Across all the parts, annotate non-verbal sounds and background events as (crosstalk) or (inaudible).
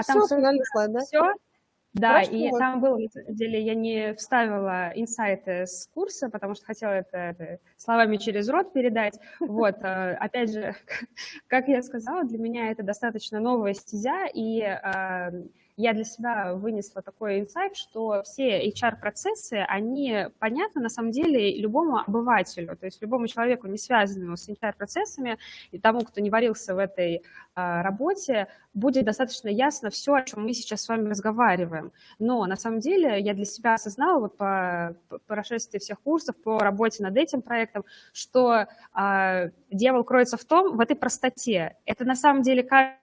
А там все, финальный слайд, да? Все, да, Хорошо, и вот. там было, на самом деле, я не вставила инсайты с курса, потому что хотела это, это словами через рот передать. (laughs) Вот, э, опять же, (laughs) как я сказала, для меня это достаточно новая стезя, и э, я для себя вынесла такой инсайт, что все HR-процессы, они понятны на самом деле любому обывателю, то есть любому человеку, не связанному с HR-процессами, и тому, кто не варился в этой а, работе, будет достаточно ясно все, о чем мы сейчас с вами разговариваем. Но на самом деле я для себя осознала вот по, прошествии всех курсов, по работе над этим проектом, что а, дьявол кроется в том, в этой простоте. Это на самом деле кажется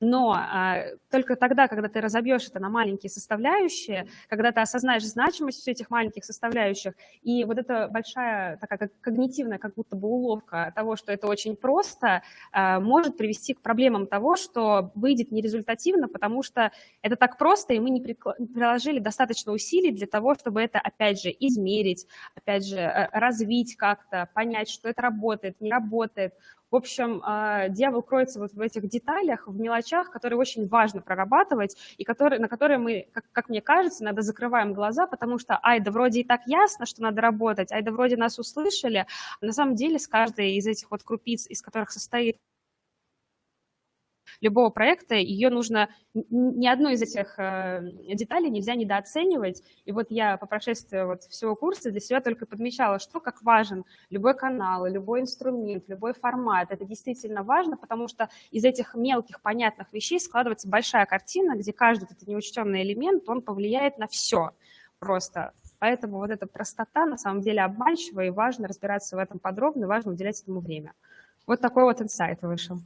но а, только тогда, когда ты разобьешь это на маленькие составляющие, когда ты осознаешь значимость всех этих маленьких составляющих, и вот эта большая такая как когнитивная как будто бы уловка того, что это очень просто, а, может привести к проблемам того, что выйдет нерезультативно, потому что это так просто, и мы не приложили достаточно усилий для того, чтобы это, опять же, измерить, опять же, э, развить как-то, понять, что это работает, не работает, в общем, а, дьявол кроется вот в этих деталях, в мелочах, которые очень важно прорабатывать, и которые, на которые мы, как, как мне кажется, надо закрываем глаза, потому что, ай, да вроде и так ясно, что надо работать, ай, да вроде нас услышали, а на самом деле с каждой из этих вот крупиц, из которых состоит любого проекта, ее нужно, ни одну из этих э, деталей нельзя недооценивать. И вот я по прошествии вот всего курса для себя только подмечала, что как важен любой канал, любой инструмент, любой формат. Это действительно важно, потому что из этих мелких понятных вещей складывается большая картина, где каждый этот неучтенный элемент, он повлияет на все просто. Поэтому вот эта простота на самом деле обманчива, и важно разбираться в этом подробно, важно уделять этому время. Вот такой вот инсайт вышел.